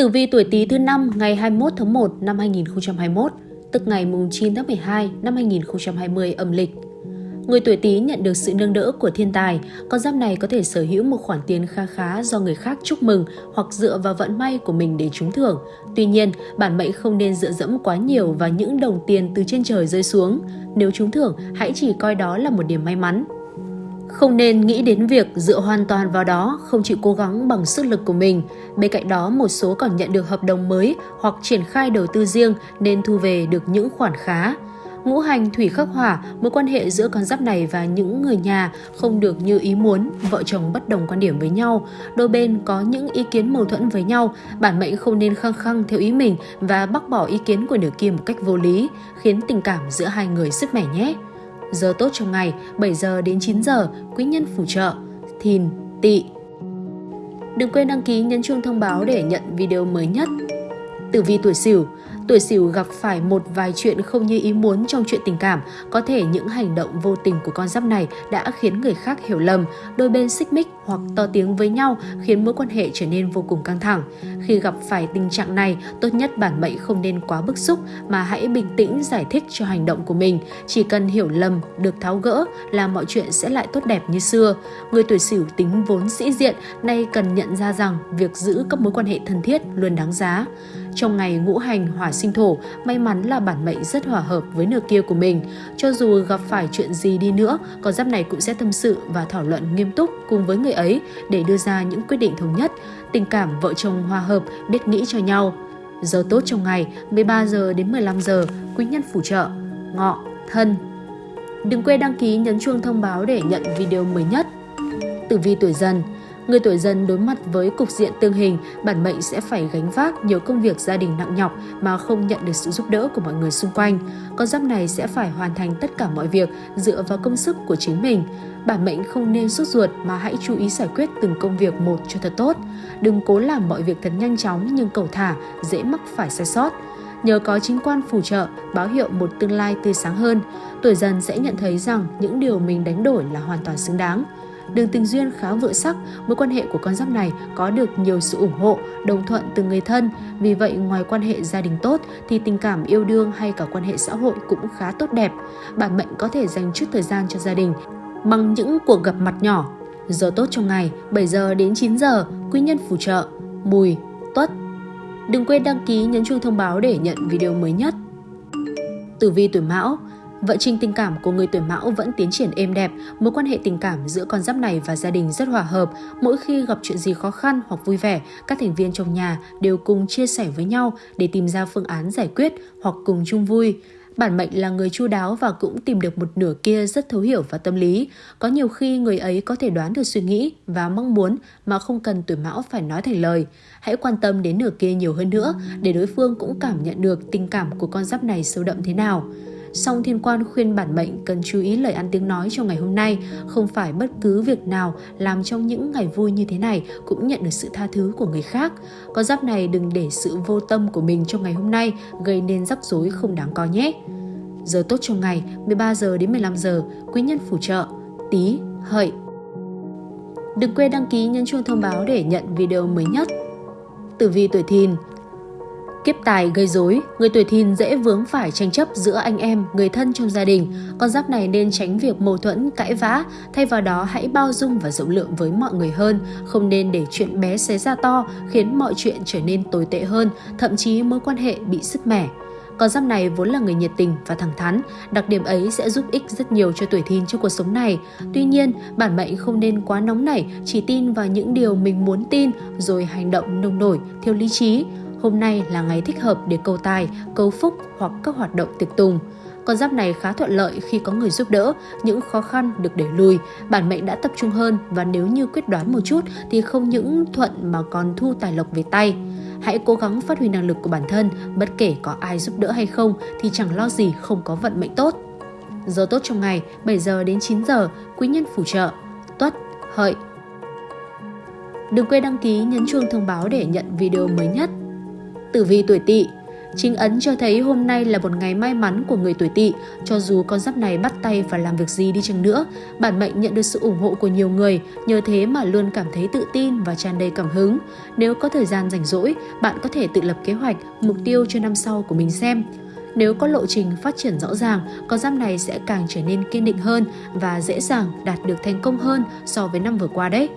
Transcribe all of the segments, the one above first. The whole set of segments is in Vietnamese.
Tử vi tuổi Tý thứ năm ngày 21 tháng 1 năm 2021, tức ngày 9 tháng 12 năm 2020 âm lịch. Người tuổi Tý nhận được sự nâng đỡ của thiên tài, con giáp này có thể sở hữu một khoản tiền kha khá do người khác chúc mừng hoặc dựa vào vận may của mình để trúng thưởng. Tuy nhiên, bản mệnh không nên dựa dẫm quá nhiều vào những đồng tiền từ trên trời rơi xuống. Nếu trúng thưởng, hãy chỉ coi đó là một điểm may mắn. Không nên nghĩ đến việc dựa hoàn toàn vào đó, không chịu cố gắng bằng sức lực của mình. Bên cạnh đó, một số còn nhận được hợp đồng mới hoặc triển khai đầu tư riêng nên thu về được những khoản khá. Ngũ hành thủy khắc hỏa, mối quan hệ giữa con giáp này và những người nhà không được như ý muốn, vợ chồng bất đồng quan điểm với nhau, đôi bên có những ý kiến mâu thuẫn với nhau, bản mệnh không nên khăng khăng theo ý mình và bác bỏ ý kiến của nửa kia một cách vô lý, khiến tình cảm giữa hai người sứt mẻ nhé. Giờ tốt trong ngày 7 giờ đến 9 giờ, quý nhân phù trợ, thìn, tỵ. Đừng quên đăng ký nhấn chuông thông báo để nhận video mới nhất. Tử vi tuổi Sửu Tuổi Sửu gặp phải một vài chuyện không như ý muốn trong chuyện tình cảm, có thể những hành động vô tình của con giáp này đã khiến người khác hiểu lầm, đôi bên xích mích hoặc to tiếng với nhau khiến mối quan hệ trở nên vô cùng căng thẳng. Khi gặp phải tình trạng này, tốt nhất bản mệnh không nên quá bức xúc mà hãy bình tĩnh giải thích cho hành động của mình. Chỉ cần hiểu lầm, được tháo gỡ là mọi chuyện sẽ lại tốt đẹp như xưa. Người tuổi Sửu tính vốn sĩ diện, nay cần nhận ra rằng việc giữ các mối quan hệ thân thiết luôn đáng giá. Trong ngày ngũ hành hỏa sinh thổ, may mắn là bản mệnh rất hòa hợp với nửa kia của mình. Cho dù gặp phải chuyện gì đi nữa, con giáp này cũng sẽ tâm sự và thảo luận nghiêm túc cùng với người ấy để đưa ra những quyết định thống nhất. Tình cảm vợ chồng hòa hợp, biết nghĩ cho nhau. Giờ tốt trong ngày 13 giờ đến 15 giờ, quý nhân phù trợ, ngọ, thân. Đừng quên đăng ký nhấn chuông thông báo để nhận video mới nhất. Tử vi tuổi dần Người tuổi dần đối mặt với cục diện tương hình, bản mệnh sẽ phải gánh vác nhiều công việc gia đình nặng nhọc mà không nhận được sự giúp đỡ của mọi người xung quanh. Con giáp này sẽ phải hoàn thành tất cả mọi việc dựa vào công sức của chính mình. Bản mệnh không nên sốt ruột mà hãy chú ý giải quyết từng công việc một cho thật tốt. Đừng cố làm mọi việc thật nhanh chóng nhưng cầu thả, dễ mắc phải sai sót nhờ có chính quan phù trợ, báo hiệu một tương lai tươi sáng hơn, tuổi dần sẽ nhận thấy rằng những điều mình đánh đổi là hoàn toàn xứng đáng đường tình duyên khá vượng sắc, mối quan hệ của con giáp này có được nhiều sự ủng hộ, đồng thuận từ người thân. Vì vậy, ngoài quan hệ gia đình tốt thì tình cảm yêu đương hay cả quan hệ xã hội cũng khá tốt đẹp. Bản mệnh có thể dành chút thời gian cho gia đình bằng những cuộc gặp mặt nhỏ. Giờ tốt trong ngày 7 giờ đến 9 giờ, quý nhân phù trợ, mùi, tuất. Đừng quên đăng ký nhấn chuông thông báo để nhận video mới nhất. Tử vi tuổi Mão Vận trình tình cảm của người tuổi mão vẫn tiến triển êm đẹp, mối quan hệ tình cảm giữa con giáp này và gia đình rất hòa hợp. Mỗi khi gặp chuyện gì khó khăn hoặc vui vẻ, các thành viên trong nhà đều cùng chia sẻ với nhau để tìm ra phương án giải quyết hoặc cùng chung vui. Bản mệnh là người chu đáo và cũng tìm được một nửa kia rất thấu hiểu và tâm lý. Có nhiều khi người ấy có thể đoán được suy nghĩ và mong muốn mà không cần tuổi mão phải nói thành lời. Hãy quan tâm đến nửa kia nhiều hơn nữa để đối phương cũng cảm nhận được tình cảm của con giáp này sâu đậm thế nào song thiên quan khuyên bản mệnh cần chú ý lời ăn tiếng nói trong ngày hôm nay, không phải bất cứ việc nào làm trong những ngày vui như thế này cũng nhận được sự tha thứ của người khác. Con giáp này đừng để sự vô tâm của mình trong ngày hôm nay gây nên rắc rối không đáng có nhé. Giờ tốt trong ngày 13 giờ đến 15 giờ, quý nhân phù trợ, tí, hợi. Đừng quên đăng ký nhấn chuông thông báo để nhận video mới nhất. Tử vi tuổi thìn Kiếp tài gây rối, người tuổi thìn dễ vướng phải tranh chấp giữa anh em, người thân trong gia đình. Con giáp này nên tránh việc mâu thuẫn, cãi vã, thay vào đó hãy bao dung và rộng lượng với mọi người hơn, không nên để chuyện bé xé ra to khiến mọi chuyện trở nên tồi tệ hơn, thậm chí mối quan hệ bị sứt mẻ. Con giáp này vốn là người nhiệt tình và thẳng thắn, đặc điểm ấy sẽ giúp ích rất nhiều cho tuổi thìn trong cuộc sống này. Tuy nhiên, bản mệnh không nên quá nóng nảy, chỉ tin vào những điều mình muốn tin rồi hành động nông nổi, thiếu lý trí. Hôm nay là ngày thích hợp để cầu tài, cầu phúc hoặc các hoạt động tiệc tùng. Con giáp này khá thuận lợi khi có người giúp đỡ, những khó khăn được đẩy lùi, bản mệnh đã tập trung hơn và nếu như quyết đoán một chút thì không những thuận mà còn thu tài lộc về tay. Hãy cố gắng phát huy năng lực của bản thân, bất kể có ai giúp đỡ hay không thì chẳng lo gì không có vận mệnh tốt. Giờ tốt trong ngày 7 giờ đến 9 giờ, quý nhân phù trợ, tuất, hợi. Đừng quên đăng ký nhấn chuông thông báo để nhận video mới nhất. Tử vi tuổi tỵ Chính ấn cho thấy hôm nay là một ngày may mắn của người tuổi tỵ, cho dù con giáp này bắt tay và làm việc gì đi chăng nữa, bản mệnh nhận được sự ủng hộ của nhiều người, nhờ thế mà luôn cảm thấy tự tin và tràn đầy cảm hứng. Nếu có thời gian rảnh rỗi, bạn có thể tự lập kế hoạch, mục tiêu cho năm sau của mình xem. Nếu có lộ trình phát triển rõ ràng, con giáp này sẽ càng trở nên kiên định hơn và dễ dàng đạt được thành công hơn so với năm vừa qua đấy.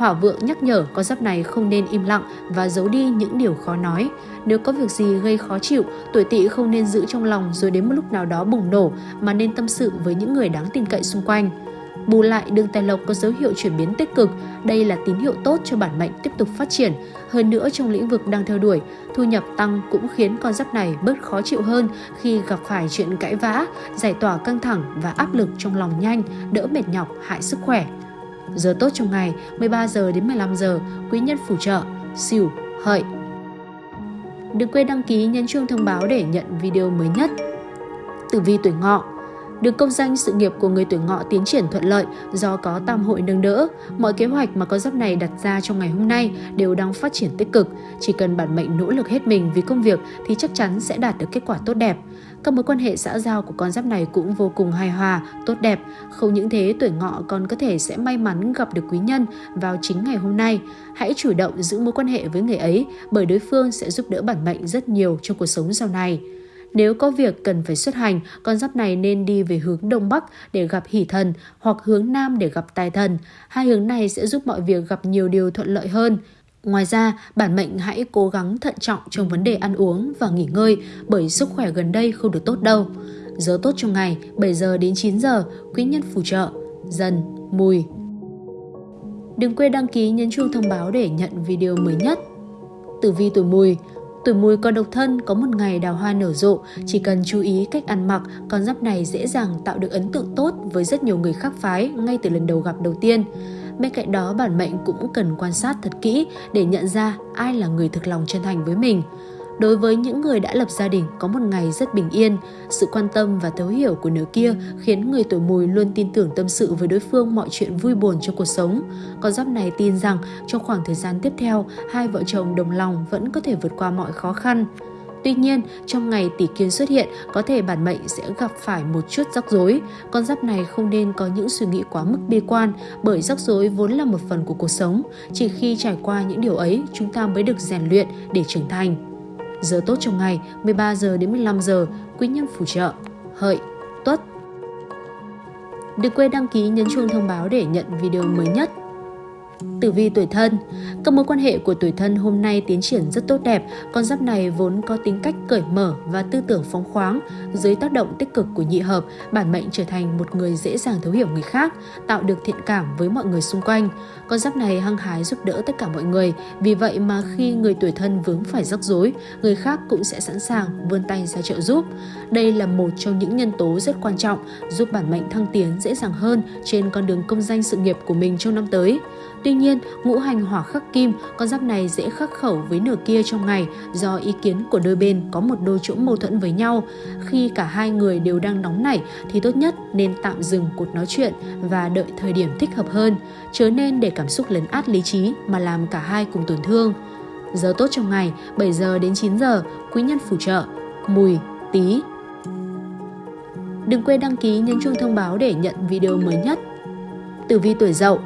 Hỏa vượng nhắc nhở con giáp này không nên im lặng và giấu đi những điều khó nói. Nếu có việc gì gây khó chịu, tuổi tỵ không nên giữ trong lòng rồi đến một lúc nào đó bùng nổ mà nên tâm sự với những người đáng tin cậy xung quanh. Bù lại, đường tài lộc có dấu hiệu chuyển biến tích cực. Đây là tín hiệu tốt cho bản mệnh tiếp tục phát triển. Hơn nữa trong lĩnh vực đang theo đuổi, thu nhập tăng cũng khiến con giáp này bớt khó chịu hơn khi gặp phải chuyện cãi vã, giải tỏa căng thẳng và áp lực trong lòng nhanh, đỡ mệt nhọc, hại sức khỏe. Giờ tốt trong ngày 13 giờ đến 15 giờ, quý nhân phù trợ, xỉu, hợi. Đừng quên đăng ký nhấn chuông thông báo để nhận video mới nhất. Tử vi tuổi ngọ được công danh sự nghiệp của người tuổi ngọ tiến triển thuận lợi do có tam hội nâng đỡ. Mọi kế hoạch mà con giáp này đặt ra trong ngày hôm nay đều đang phát triển tích cực. Chỉ cần bản mệnh nỗ lực hết mình vì công việc thì chắc chắn sẽ đạt được kết quả tốt đẹp. Các mối quan hệ xã giao của con giáp này cũng vô cùng hài hòa, tốt đẹp. Không những thế, tuổi ngọ còn có thể sẽ may mắn gặp được quý nhân vào chính ngày hôm nay. Hãy chủ động giữ mối quan hệ với người ấy bởi đối phương sẽ giúp đỡ bản mệnh rất nhiều trong cuộc sống sau này. Nếu có việc cần phải xuất hành, con giáp này nên đi về hướng Đông Bắc để gặp hỷ thần hoặc hướng Nam để gặp tài thần. Hai hướng này sẽ giúp mọi việc gặp nhiều điều thuận lợi hơn. Ngoài ra, bản mệnh hãy cố gắng thận trọng trong vấn đề ăn uống và nghỉ ngơi bởi sức khỏe gần đây không được tốt đâu. Giờ tốt trong ngày 7 giờ đến 9 giờ, quý nhân phù trợ, dần, mùi. Đừng quên đăng ký nhấn chuông thông báo để nhận video mới nhất. Tử vi tuổi mùi Tuổi mùi còn độc thân có một ngày đào hoa nở rộ, chỉ cần chú ý cách ăn mặc, con giáp này dễ dàng tạo được ấn tượng tốt với rất nhiều người khác phái ngay từ lần đầu gặp đầu tiên. Bên cạnh đó, bản mệnh cũng cần quan sát thật kỹ để nhận ra ai là người thực lòng chân thành với mình. Đối với những người đã lập gia đình có một ngày rất bình yên, sự quan tâm và thấu hiểu của nửa kia khiến người tuổi mùi luôn tin tưởng tâm sự với đối phương mọi chuyện vui buồn trong cuộc sống. Con giáp này tin rằng trong khoảng thời gian tiếp theo, hai vợ chồng đồng lòng vẫn có thể vượt qua mọi khó khăn. Tuy nhiên, trong ngày tỷ kiến xuất hiện, có thể bản mệnh sẽ gặp phải một chút rắc rối. Con giáp này không nên có những suy nghĩ quá mức bi quan, bởi rắc rối vốn là một phần của cuộc sống. Chỉ khi trải qua những điều ấy, chúng ta mới được rèn luyện để trưởng thành. Giờ tốt trong ngày 13 giờ đến 15 giờ, quý nhân phù trợ, hợi, tuất. Đừng quên đăng ký nhấn chuông thông báo để nhận video mới nhất. Tử vi tuổi thân Các mối quan hệ của tuổi thân hôm nay tiến triển rất tốt đẹp, con giáp này vốn có tính cách cởi mở và tư tưởng phóng khoáng. Dưới tác động tích cực của nhị hợp, bản mệnh trở thành một người dễ dàng thấu hiểu người khác, tạo được thiện cảm với mọi người xung quanh. Con giáp này hăng hái giúp đỡ tất cả mọi người, vì vậy mà khi người tuổi thân vướng phải rắc rối, người khác cũng sẽ sẵn sàng vươn tay ra trợ giúp. Đây là một trong những nhân tố rất quan trọng giúp bản mệnh thăng tiến dễ dàng hơn trên con đường công danh sự nghiệp của mình trong năm tới. Tuy nhiên, ngũ hành hỏa khắc kim, con giáp này dễ khắc khẩu với nửa kia trong ngày do ý kiến của đôi bên có một đôi chỗ mâu thuẫn với nhau. Khi cả hai người đều đang nóng nảy thì tốt nhất nên tạm dừng cuộc nói chuyện và đợi thời điểm thích hợp hơn, chớ nên để cảm xúc lấn át lý trí mà làm cả hai cùng tổn thương. Giờ tốt trong ngày 7 giờ đến 9 giờ, quý nhân phù trợ, mùi, tí. Đừng quên đăng ký nhấn chuông thông báo để nhận video mới nhất. Tử vi tuổi dậu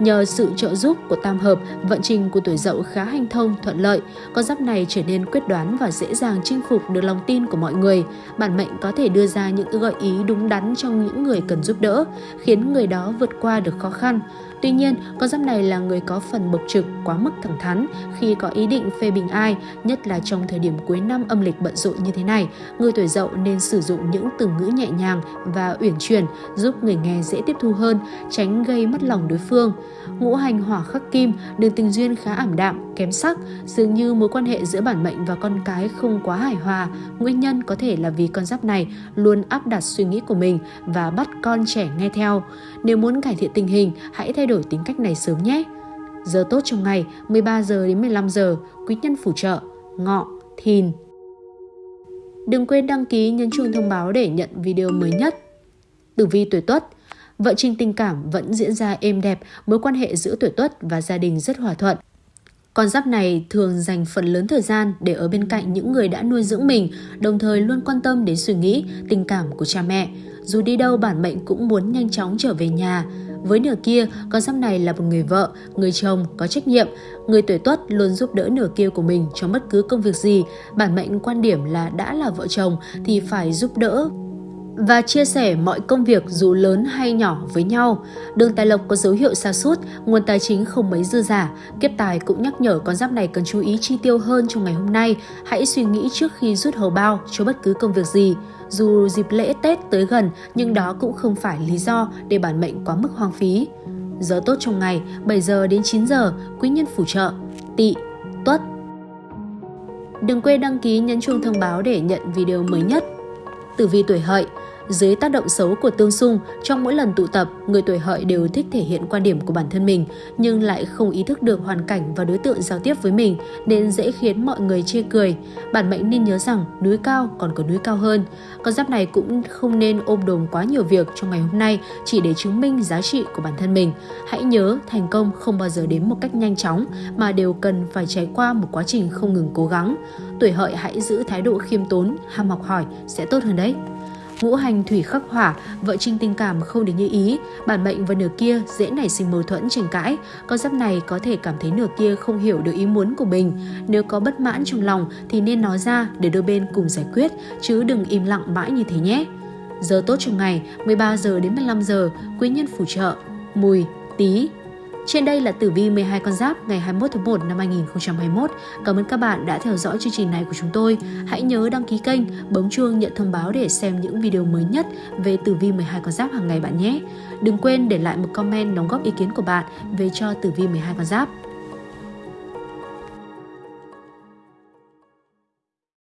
Nhờ sự trợ giúp của tam hợp, vận trình của tuổi dậu khá hanh thông, thuận lợi. Con giáp này trở nên quyết đoán và dễ dàng chinh phục được lòng tin của mọi người. Bản mệnh có thể đưa ra những gợi ý đúng đắn trong những người cần giúp đỡ, khiến người đó vượt qua được khó khăn. Tuy nhiên, con giáp này là người có phần bộc trực, quá mức thẳng thắn khi có ý định phê bình ai, nhất là trong thời điểm cuối năm âm lịch bận rộn như thế này. Người tuổi dậu nên sử dụng những từ ngữ nhẹ nhàng và uyển chuyển giúp người nghe dễ tiếp thu hơn, tránh gây mất lòng đối phương. Ngũ hành hỏa khắc kim, đường tình duyên khá ảm đạm, kém sắc, dường như mối quan hệ giữa bản mệnh và con cái không quá hài hòa. Nguyên nhân có thể là vì con giáp này luôn áp đặt suy nghĩ của mình và bắt con trẻ nghe theo. Nếu muốn cải thiện tình hình, hãy thay đổi tính cách này sớm nhé. Giờ tốt trong ngày 13 giờ đến 15 giờ, quý nhân phù trợ, ngọ, thìn. Đừng quên đăng ký nhấn chuông thông báo để nhận video mới nhất. Tử vi tuổi Tuất vợ trình tình cảm vẫn diễn ra êm đẹp, mối quan hệ giữa tuổi Tuất và gia đình rất hòa thuận. Con giáp này thường dành phần lớn thời gian để ở bên cạnh những người đã nuôi dưỡng mình, đồng thời luôn quan tâm đến suy nghĩ, tình cảm của cha mẹ. Dù đi đâu bản mệnh cũng muốn nhanh chóng trở về nhà. Với nửa kia, con giáp này là một người vợ, người chồng có trách nhiệm. Người tuổi tuất luôn giúp đỡ nửa kia của mình trong bất cứ công việc gì. Bản mệnh quan điểm là đã là vợ chồng thì phải giúp đỡ và chia sẻ mọi công việc dù lớn hay nhỏ với nhau. Đường tài lộc có dấu hiệu xa sút nguồn tài chính không mấy dư giả. Kiếp tài cũng nhắc nhở con giáp này cần chú ý chi tiêu hơn trong ngày hôm nay. Hãy suy nghĩ trước khi rút hầu bao cho bất cứ công việc gì. Dù dịp lễ Tết tới gần nhưng đó cũng không phải lý do để bản mệnh quá mức hoang phí. Giờ tốt trong ngày 7 giờ đến 9 giờ, quý nhân phù trợ, tỵ, tuất. Đừng quên đăng ký nhấn chuông thông báo để nhận video mới nhất. Tử vi tuổi hợi dưới tác động xấu của tương xung, trong mỗi lần tụ tập, người tuổi hợi đều thích thể hiện quan điểm của bản thân mình, nhưng lại không ý thức được hoàn cảnh và đối tượng giao tiếp với mình, nên dễ khiến mọi người chê cười. Bản mệnh nên nhớ rằng núi cao còn có núi cao hơn. Con giáp này cũng không nên ôm đồm quá nhiều việc trong ngày hôm nay chỉ để chứng minh giá trị của bản thân mình. Hãy nhớ thành công không bao giờ đến một cách nhanh chóng mà đều cần phải trải qua một quá trình không ngừng cố gắng. Tuổi hợi hãy giữ thái độ khiêm tốn, ham học hỏi sẽ tốt hơn đấy. Ngũ hành thủy khắc hỏa, vợ trinh tình cảm không được như ý, bản mệnh và nửa kia dễ nảy sinh mâu thuẫn tranh cãi. Con giáp này có thể cảm thấy nửa kia không hiểu được ý muốn của mình. Nếu có bất mãn trong lòng thì nên nói ra để đôi bên cùng giải quyết, chứ đừng im lặng mãi như thế nhé. Giờ tốt trong ngày 13 giờ đến 15 giờ, quý nhân phù trợ, mùi, tí, trên đây là tử vi 12 con giáp ngày 21 tháng 1 năm 2021. Cảm ơn các bạn đã theo dõi chương trình này của chúng tôi. Hãy nhớ đăng ký kênh, bấm chuông nhận thông báo để xem những video mới nhất về tử vi 12 con giáp hàng ngày bạn nhé. Đừng quên để lại một comment đóng góp ý kiến của bạn về cho tử vi 12 con giáp.